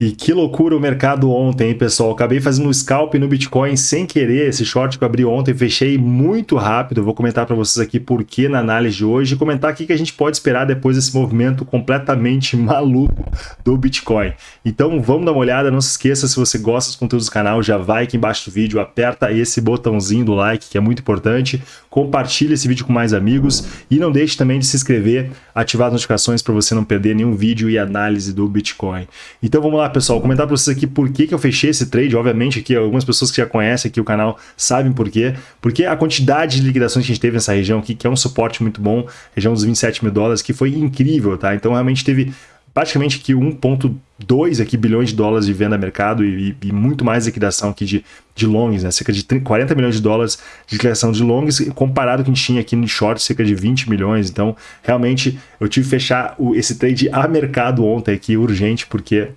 E que loucura o mercado ontem, hein, pessoal? Acabei fazendo um scalp no Bitcoin sem querer. Esse short que eu abri ontem, fechei muito rápido. vou comentar para vocês aqui por que na análise de hoje e comentar aqui que a gente pode esperar depois desse movimento completamente maluco do Bitcoin. Então vamos dar uma olhada. Não se esqueça, se você gosta dos conteúdos do canal, já vai aqui embaixo do vídeo, aperta esse botãozinho do like, que é muito importante. Compartilhe esse vídeo com mais amigos e não deixe também de se inscrever, ativar as notificações para você não perder nenhum vídeo e análise do Bitcoin. Então vamos lá, pessoal, comentar para vocês aqui por que, que eu fechei esse trade. Obviamente aqui algumas pessoas que já conhecem aqui o canal sabem por quê. Porque a quantidade de liquidações que a gente teve nessa região aqui, que é um suporte muito bom, região dos 27 mil dólares, que foi incrível, tá? Então realmente teve praticamente que 1,2 aqui bilhões de dólares de venda a mercado e, e, muito mais liquidação aqui de, de longs, né? cerca de 30, 40 milhões de dólares de liquidação de longs, comparado com o que a gente tinha aqui no short, cerca de 20 milhões. Então, realmente, eu tive que fechar o, esse trade a mercado ontem aqui, urgente, porque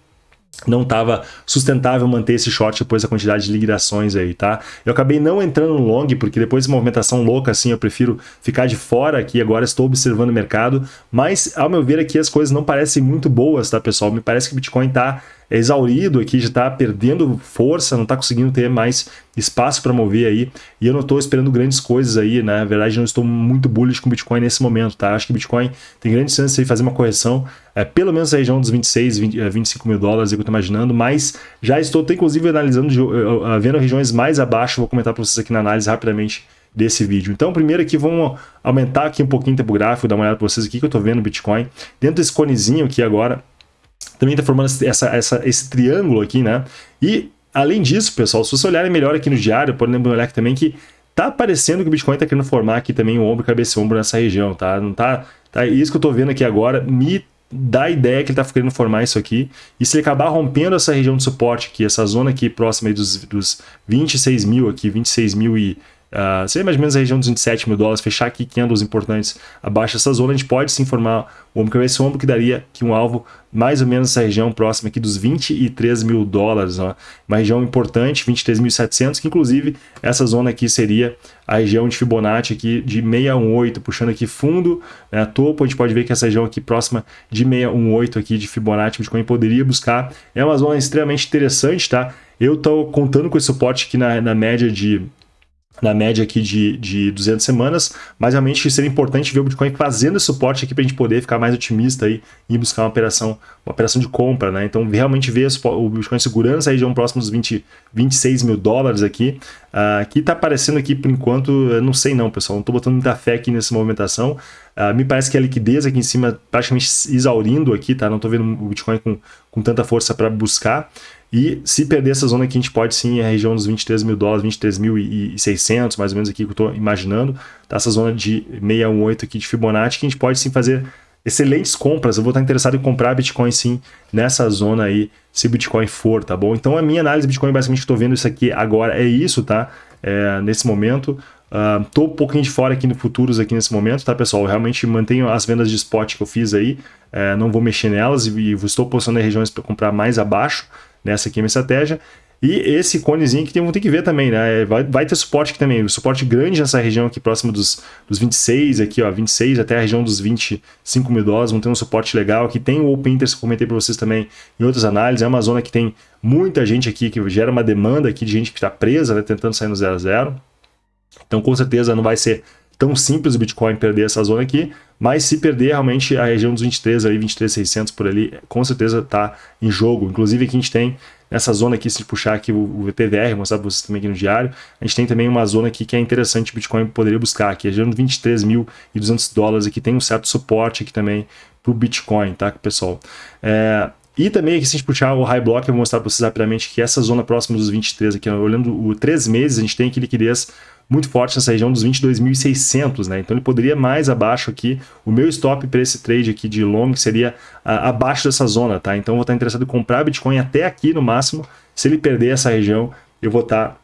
não estava sustentável manter esse short depois da quantidade de liquidações aí, tá? Eu acabei não entrando no long, porque depois de movimentação louca assim, eu prefiro ficar de fora aqui, agora estou observando o mercado, mas ao meu ver aqui as coisas não parecem muito boas, tá pessoal? Me parece que o Bitcoin está é exaurido aqui, já está perdendo força, não está conseguindo ter mais espaço para mover aí, e eu não estou esperando grandes coisas aí, né? na verdade não estou muito bullish com o Bitcoin nesse momento, tá? Acho que o Bitcoin tem grandes chances de fazer uma correção, é, pelo menos na região dos 26, 20, 25 mil dólares, é que eu estou imaginando, mas já estou, inclusive, analisando, vendo regiões mais abaixo, vou comentar para vocês aqui na análise rapidamente desse vídeo. Então, primeiro aqui, vamos aumentar aqui um pouquinho o tempo gráfico, dar uma olhada para vocês aqui que eu estou vendo o Bitcoin. Dentro desse conezinho aqui agora, também está formando essa, essa, esse triângulo aqui, né? E, além disso, pessoal, se vocês olharem melhor aqui no diário, podem olhar aqui também que tá parecendo que o Bitcoin está querendo formar aqui também o ombro, cabeça e ombro nessa região, tá? Não tá, tá? Isso que eu estou vendo aqui agora me dá a ideia que ele está querendo formar isso aqui. E se ele acabar rompendo essa região de suporte aqui, essa zona aqui próxima dos, dos 26 mil aqui, 26 mil e Uh, seria mais ou menos a região dos 27 mil dólares, fechar aqui candles importantes abaixo dessa zona, a gente pode sim formar o ombro cabeça ombro, que daria aqui um alvo mais ou menos essa região próxima aqui dos 23 mil dólares, ó. uma região importante, 23.700, que inclusive essa zona aqui seria a região de Fibonacci aqui de 618, puxando aqui fundo, né, topo, a gente pode ver que essa região aqui próxima de 618 aqui de Fibonacci, Bitcoin poderia buscar, é uma zona extremamente interessante, tá? Eu estou contando com esse suporte aqui na, na média de na média aqui de, de 200 semanas, mas realmente seria importante ver o Bitcoin fazendo esse suporte aqui para a gente poder ficar mais otimista aí e buscar uma operação, uma operação de compra, né? Então, realmente ver o Bitcoin segurando essa região próximo dos 20, 26 mil dólares aqui, uh, que está aparecendo aqui por enquanto, eu não sei não, pessoal, não estou botando muita fé aqui nessa movimentação, uh, me parece que a liquidez aqui em cima praticamente exaurindo aqui, tá? Não estou vendo o Bitcoin com, com tanta força para buscar, e se perder essa zona aqui, a gente pode sim ir à região dos 23 mil dólares, 23.600, mais ou menos aqui que eu estou imaginando. Tá? Essa zona de 618 aqui de Fibonacci, que a gente pode sim fazer excelentes compras. Eu vou estar interessado em comprar Bitcoin sim nessa zona aí, se Bitcoin for, tá bom? Então a minha análise de Bitcoin, basicamente, estou vendo isso aqui agora, é isso, tá? É, nesse momento. Uh, um pouquinho de fora aqui no futuros aqui nesse momento, tá, pessoal? Eu realmente mantenho as vendas de spot que eu fiz aí, é, não vou mexer nelas e, e estou posicionando em regiões para comprar mais abaixo, Nessa aqui é minha estratégia. E esse conezinho que tem, tem que ver também, né? Vai, vai ter suporte aqui também, o suporte grande nessa região aqui próximo dos, dos 26, aqui ó, 26 até a região dos 25 mil dólares, vão ter um suporte legal. Aqui tem o Open Interest que eu comentei para vocês também em outras análises, é uma zona que tem muita gente aqui, que gera uma demanda aqui de gente que está presa, né, tentando sair no 0 a 0. Então com certeza não vai ser tão simples o Bitcoin perder essa zona aqui, mas se perder realmente a região dos 23 ali, 23,600 por ali, com certeza está em jogo. Inclusive aqui a gente tem nessa zona aqui, se puxar aqui o VTVR, mostrar para vocês também aqui no diário, a gente tem também uma zona aqui que é interessante o Bitcoin poderia buscar, aqui a região de 23.200 dólares, aqui tem um certo suporte aqui também para o Bitcoin, tá, pessoal? É, e também aqui, se a gente puxar o high block, eu vou mostrar para vocês rapidamente que essa zona próxima dos 23 aqui, olhando o 3 meses, a gente tem aqui liquidez muito forte nessa região dos 22.600, né? Então ele poderia mais abaixo aqui. O meu stop para esse trade aqui de long seria a, abaixo dessa zona, tá? Então eu vou estar interessado em comprar Bitcoin até aqui no máximo. Se ele perder essa região, eu vou estar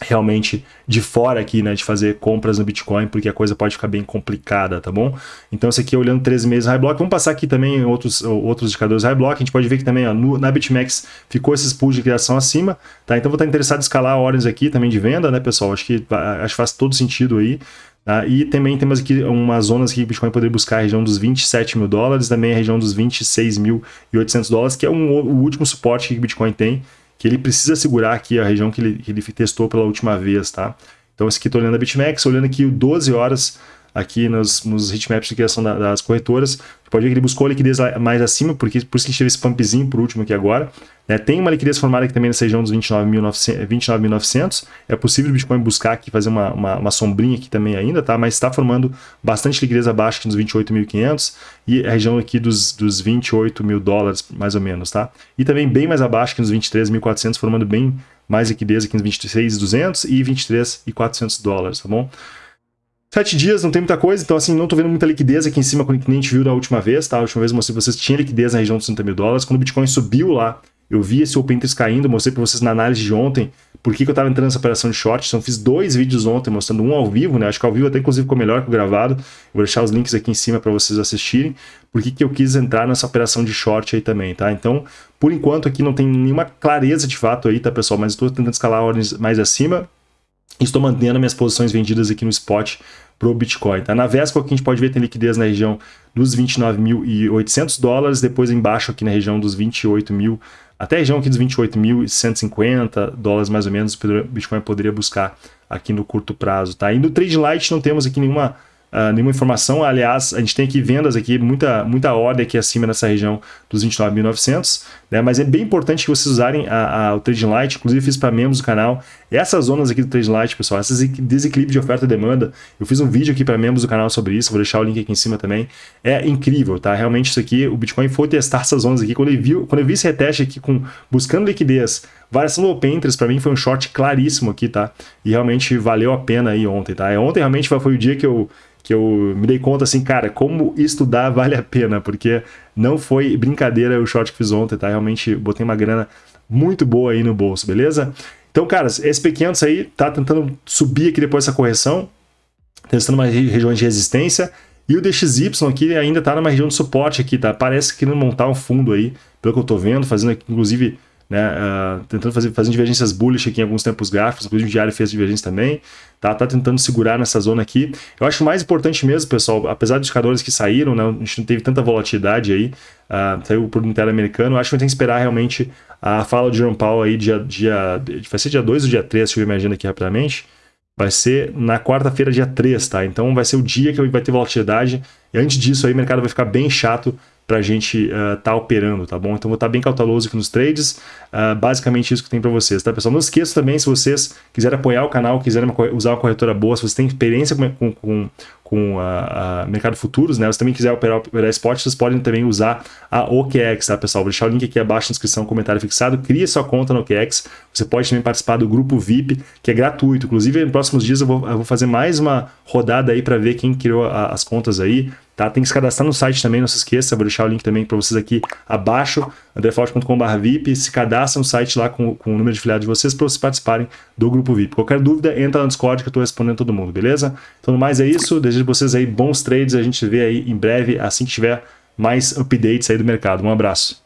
realmente de fora aqui, né, de fazer compras no Bitcoin, porque a coisa pode ficar bem complicada, tá bom? Então, esse aqui olhando 13 meses high block, vamos passar aqui também outros, outros indicadores high block, a gente pode ver que também ó, no, na BitMEX ficou esses pools de criação acima, tá? Então, vou estar interessado em escalar ordens aqui também de venda, né, pessoal? Acho que, acho que faz todo sentido aí. Tá? E também temos aqui umas zonas que o Bitcoin poderia buscar a região dos 27 mil dólares, também a região dos 26.800 dólares, que é um, o último suporte que o Bitcoin tem, que ele precisa segurar aqui a região que ele, que ele testou pela última vez, tá? Então, esse aqui estou olhando a BitMEX, olhando aqui o 12 horas aqui nos, nos heatmaps de criação da, das corretoras. Pode ver que ele buscou a liquidez mais acima, porque, por isso que a gente teve esse pumpzinho por último aqui agora. Né? Tem uma liquidez formada aqui também nessa região dos 29.900. 29 é possível o Bitcoin buscar aqui, fazer uma, uma, uma, sombrinha aqui também ainda, tá? mas está formando bastante liquidez abaixo nos 28.500 e a região aqui dos, dos 28 mil dólares, mais ou menos. tá? E também bem mais abaixo aqui nos 23.400, formando bem mais liquidez aqui nos 26.200 e 23.400 dólares, tá bom? Sete dias, não tem muita coisa, então assim, não tô vendo muita liquidez aqui em cima, como a gente viu da última vez, tá? A última vez eu mostrei pra vocês tinha liquidez na região dos 30 mil dólares. Quando o Bitcoin subiu lá, eu vi esse open interest caindo, mostrei para vocês na análise de ontem por que, que eu estava entrando nessa operação de short. Então, fiz dois vídeos ontem mostrando um ao vivo, né? Acho que ao vivo até inclusive ficou melhor que o gravado. vou deixar os links aqui em cima para vocês assistirem. Por que, que eu quis entrar nessa operação de short aí também, tá? Então, por enquanto aqui não tem nenhuma clareza de fato aí, tá, pessoal? Mas estou tentando escalar ordens mais acima. Estou mantendo minhas posições vendidas aqui no spot para o Bitcoin. Tá? Na véspera, que a gente pode ver tem liquidez na região dos 29.800 dólares, depois embaixo aqui na região dos 28 mil até a região aqui dos 28.150 dólares mais ou menos, o Bitcoin poderia buscar aqui no curto prazo. Tá? E no Trade Light não temos aqui nenhuma uh, nenhuma informação. Aliás, a gente tem aqui vendas aqui, muita, muita ordem aqui acima nessa região dos 29.900, né? mas é bem importante que vocês usarem a, a, o Trading Light, inclusive fiz para membros do canal. Essas zonas aqui do Trading Light, pessoal, esses desequilíbrios de oferta e demanda, eu fiz um vídeo aqui para membros do canal sobre isso, vou deixar o link aqui em cima também. É incrível, tá? Realmente isso aqui, o Bitcoin foi testar essas zonas aqui, quando ele viu, quando eu vi esse reteste aqui com buscando liquidez, variação do Open para mim foi um short claríssimo aqui, tá? E realmente valeu a pena aí ontem, tá? É, ontem realmente foi o dia que eu que eu me dei conta assim, cara, como estudar vale a pena, porque não foi brincadeira o short que fiz ontem, tá? Realmente botei uma grana muito boa aí no bolso, beleza? Então, caras, esse P500 aí tá tentando subir aqui depois dessa correção, testando mais regiões de resistência, e o DXY aqui ainda tá numa região de suporte aqui, tá? Parece que não montar um fundo aí, pelo que eu tô vendo, fazendo aqui, inclusive né, uh, tentando fazer fazendo divergências bullish aqui em alguns tempos gráficos, inclusive o diário fez divergência também, tá, tá tentando segurar nessa zona aqui. Eu acho mais importante mesmo, pessoal, apesar dos indicadores que saíram, né, a gente não teve tanta volatilidade aí, uh, saiu por interamericano, acho que a gente tem que esperar realmente a fala de Jerome Powell aí dia, dia, vai ser dia 2 ou dia 3, deixa eu imaginar aqui rapidamente, vai ser na quarta-feira, dia 3, tá? Então vai ser o dia que vai ter volatilidade. E antes disso aí o mercado vai ficar bem chato para a gente estar uh, tá operando, tá bom? Então vou estar tá bem cauteloso aqui nos trades, uh, basicamente isso que tem para vocês, tá pessoal? Não esqueça também, se vocês quiserem apoiar o canal, quiserem usar uma corretora boa, se vocês têm experiência com, com, com com a, a, mercado futuros, né? Se também quiser operar, operar spot, vocês podem também usar a OKEx, tá, pessoal? Vou deixar o link aqui abaixo na descrição, comentário fixado. Crie sua conta no OKEx. Você pode também participar do grupo VIP, que é gratuito. Inclusive, nos próximos dias eu vou, eu vou fazer mais uma rodada aí para ver quem criou a, as contas aí. Tá? Tem que se cadastrar no site também, não se esqueça. Vou deixar o link também para vocês aqui abaixo, andreforte.com.br VIP. Se cadastra no site lá com, com o número de filiados de vocês para vocês participarem do grupo VIP. Qualquer dúvida, entra no Discord que eu estou respondendo todo mundo, beleza? Então, no mais é isso. Desejo vocês aí bons trades. A gente vê aí em breve, assim que tiver mais updates aí do mercado. Um abraço.